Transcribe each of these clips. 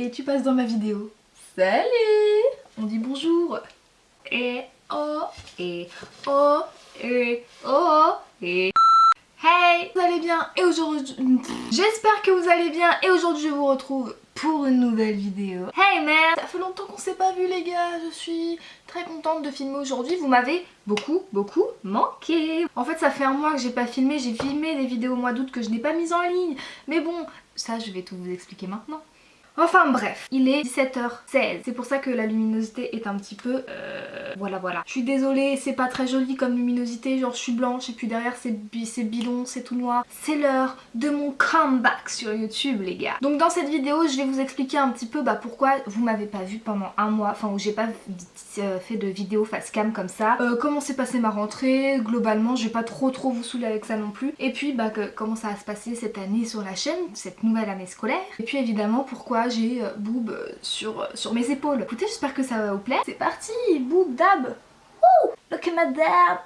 et tu passes dans ma vidéo. Salut On dit bonjour. Et oh, et oh, et oh, et... Hey Vous allez bien? Et aujourd'hui... J'espère que vous allez bien et aujourd'hui je vous retrouve pour une nouvelle vidéo. Hey man Ça fait longtemps qu'on s'est pas vu les gars, je suis très contente de filmer aujourd'hui. Vous m'avez beaucoup, beaucoup manqué. En fait ça fait un mois que j'ai pas filmé, j'ai filmé des vidéos au mois d'août que je n'ai pas mises en ligne. Mais bon, ça je vais tout vous expliquer maintenant. Enfin bref, il est 17h16. C'est pour ça que la luminosité est un petit peu... Euh, voilà voilà. Je suis désolée, c'est pas très joli comme luminosité. Genre je suis blanche et puis derrière c'est bidon, c'est tout noir. C'est l'heure de mon comeback sur YouTube les gars. Donc dans cette vidéo je vais vous expliquer un petit peu bah, pourquoi vous m'avez pas vu pendant un mois. Enfin où j'ai pas euh, fait de vidéo face cam comme ça. Euh, comment s'est passée ma rentrée? Globalement. Je vais pas trop trop vous saouler avec ça non plus. Et puis bah comment ça va se passer cette année sur la chaîne, cette nouvelle année scolaire? Et puis évidemment pourquoi j'ai euh, boob euh, sur, euh, sur mes épaules. Écoutez, j'espère que ça va vous plaire. C'est parti, boob dab. Ouh, look at my dab.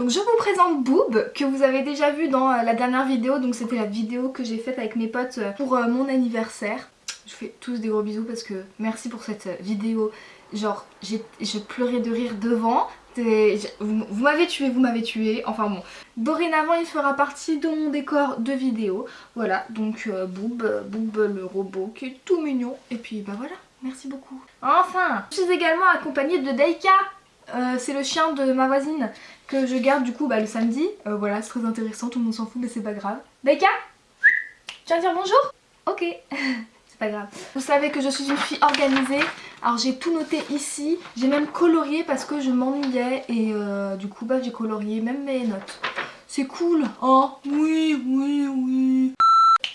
Donc je vous présente Boob que vous avez déjà vu dans la dernière vidéo donc c'était la vidéo que j'ai faite avec mes potes pour mon anniversaire. Je fais tous des gros bisous parce que merci pour cette vidéo. Genre j'ai pleuré de rire devant vous, m'avez tué, vous m'avez tué, enfin bon. Dorénavant il fera partie de mon décor de vidéo. Voilà, donc euh, Boob, euh, Boob le robot qui est tout mignon. Et puis bah voilà, merci beaucoup. Enfin, je suis également accompagnée de Daika. Euh, c'est le chien de ma voisine que je garde du coup bah, le samedi. voilà, c'est très intéressant, tout le monde s'en fout mais c'est pas grave. Daika? Tu viens dire bonjour? Ok. c'est pas grave. Vous savez que je suis une fille organisée. Alors j'ai tout noté ici. J'ai même colorié parce que je m'ennuyais. Et euh, du coup bah j'ai colorié même mes notes. C'est cool. Oh oui, oui, oui.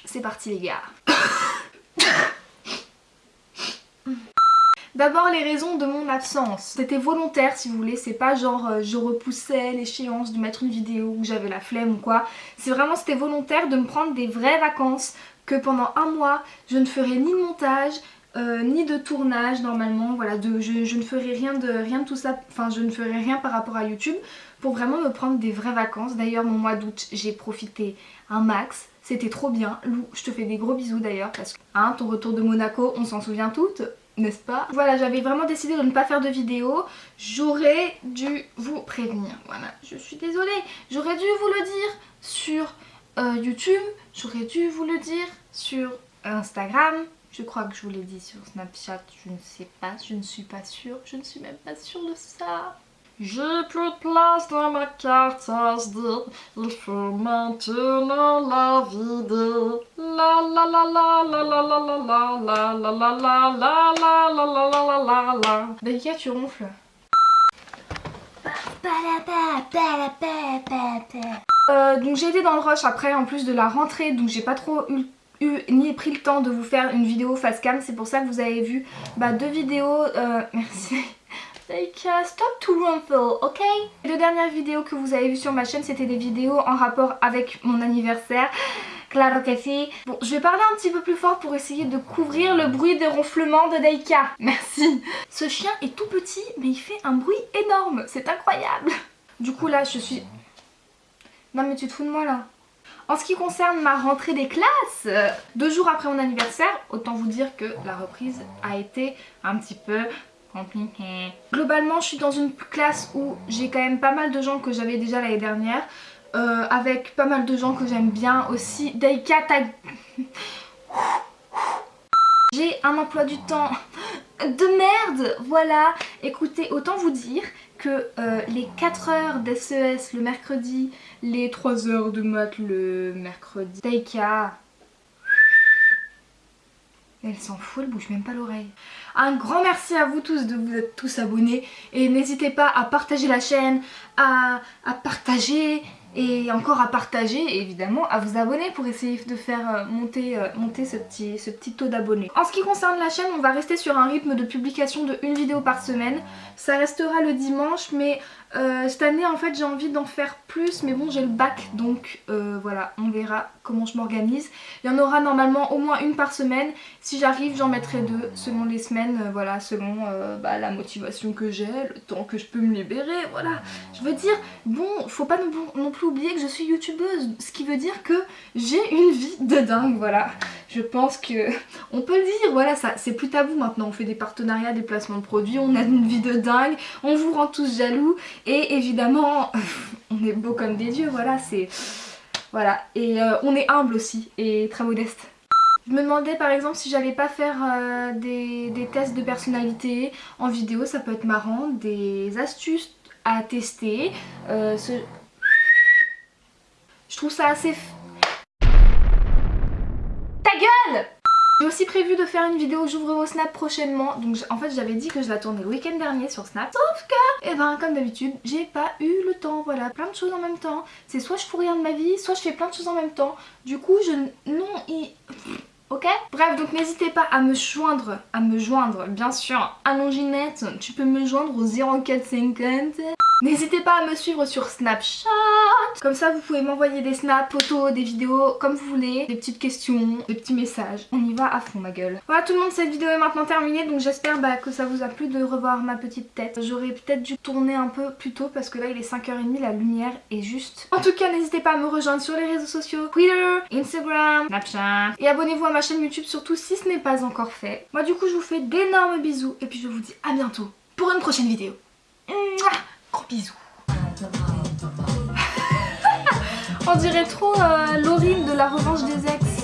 C'est parti les gars. D'abord les raisons de mon absence. C'était volontaire si vous voulez, c'est pas genre euh, je repoussais l'échéance de mettre une vidéo ou j'avais la flemme ou quoi. C'est vraiment c'était volontaire de me prendre des vraies vacances que pendant un mois je ne ferai ni de montage, euh, ni de tournage normalement, voilà, de, je, ne ferai rien de, rien de tout ça, enfin je ne ferai rien par rapport à YouTube pour vraiment me prendre des vraies vacances. D'ailleurs mon mois d'août j'ai profité un max, c'était trop bien. Lou, je te fais des gros bisous d'ailleurs parce que hein, ton retour de Monaco, on s'en souvient toutes, n'est-ce pas? Voilà, j'avais vraiment décidé de ne pas faire de vidéo, j'aurais dû vous prévenir, voilà, je suis désolée, j'aurais dû vous le dire sur euh, YouTube, j'aurais dû vous le dire sur Instagram, je crois que je vous l'ai dit sur Snapchat, je ne sais pas, je ne suis pas sûre, je ne suis même pas sûre de ça. J'ai plus de place dans ma carte SD, il faut maintenant la vider. La la la la la la la la la la la la la la la la la la la la Dalika, tu ronfles. Euh, donc j'ai été dans le rush après en plus de la rentrée donc j'ai pas trop eu ni pris le temps de vous faire une vidéo face cam c'est pour ça que vous avez vu bah, deux vidéos euh, merci like uh, stop to rumple ok? Les deux dernières vidéos que vous avez vues sur ma chaîne c'était des vidéos en rapport avec mon anniversaire Claro que si. Bon, je vais parler un petit peu plus fort pour essayer de couvrir le bruit des ronflements de Daika. Merci. Ce chien est tout petit, mais il fait un bruit énorme. C'est incroyable. Du coup, là, je suis... Non, mais tu te fous de moi, là en ce qui concerne ma rentrée des classes, euh, deux jours après mon anniversaire, autant vous dire que la reprise a été un petit peu compliquée. Globalement, je suis dans une classe où j'ai quand même pas mal de gens que j'avais déjà l'année dernière, euh, avec pas mal de gens que j'aime bien aussi. Daika. J'ai un emploi du temps de merde, voilà. Écoutez, autant vous dire que euh, les 4 heures d'SES le mercredi, les 3 heures de maths le mercredi, Taika, elle s'en fout, elle bouge même pas l'oreille. Un grand merci à vous tous de vous être tous abonnés et n'hésitez pas à partager la chaîne, à, partager et encore à partager et évidemment à vous abonner pour essayer de faire euh, monter, euh, monter ce, petit, ce petit taux d'abonnés. En ce qui concerne la chaîne, on va rester sur un rythme de publication de une vidéo par semaine. Ça restera le dimanche mais euh, cette année en fait j'ai envie d'en faire plus mais bon j'ai le bac donc voilà on verra comment je m'organise. Il y en aura normalement au moins une par semaine. Si j'arrive j'en mettrai deux selon les semaines, voilà selon bah, la motivation que j'ai, le temps que je peux me libérer, voilà. Je veux dire, bon faut pas non, non plus oublier que je suis youtubeuse, ce qui veut dire que j'ai une vie de dingue, voilà. Je pense que on peut le dire, voilà, ça c'est plus tabou maintenant. On fait des partenariats, des placements de produits, on a une vie de dingue, on vous rend tous jaloux et évidemment on est beau comme des dieux, voilà, c'est... Voilà, et euh, on est humble aussi et très modeste. Je me demandais par exemple si j'allais pas faire euh, des, tests de personnalité en vidéo, ça peut être marrant, des astuces à tester. Euh, je trouve ça assez... Ta gueule! J'ai aussi prévu de faire une vidéo j'ouvre vos snaps prochainement donc en fait j'avais dit que je la tournais le week-end dernier sur Snap. Sauf que, et eh ben comme d'habitude j'ai pas eu le temps voilà plein de choses en même temps. C'est soit je fous rien de ma vie soit je fais plein de choses en même temps. Du coup je... non il ok? Bref, donc n'hésitez pas à me joindre, à me joindre, bien sûr, à Ginette, tu peux me joindre au 0450 N'hésitez pas à me suivre sur Snapchat. Comme ça vous pouvez m'envoyer des snaps, photos, des vidéos comme vous voulez. Des petites questions, des petits messages. On y va à fond ma gueule. Voilà tout le monde cette vidéo est maintenant terminée. Donc j'espère bah, que ça vous a plu de revoir ma petite tête. J'aurais peut-être dû tourner un peu plus tôt Parce que là il est 5h30 la lumière est juste. En tout cas n'hésitez pas à me rejoindre sur les réseaux sociaux. Twitter, Instagram, Snapchat. Et abonnez-vous à ma chaîne YouTube surtout si ce n'est pas encore fait. Moi du coup je vous fais d'énormes bisous Et puis je vous dis à bientôt pour une prochaine vidéo Gros bisous. On dirait trop euh, Laurine de la revanche des ex.